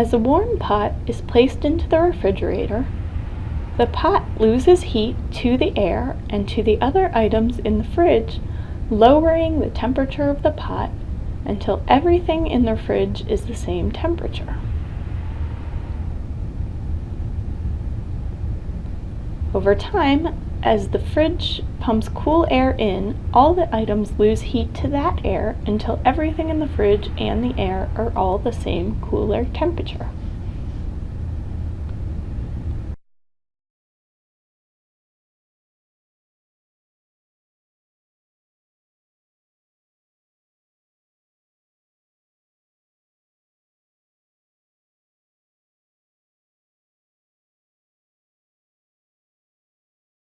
As a warm pot is placed into the refrigerator, the pot loses heat to the air and to the other items in the fridge, lowering the temperature of the pot until everything in the fridge is the same temperature. Over time, as the fridge pumps cool air in, all the items lose heat to that air until everything in the fridge and the air are all the same cooler temperature.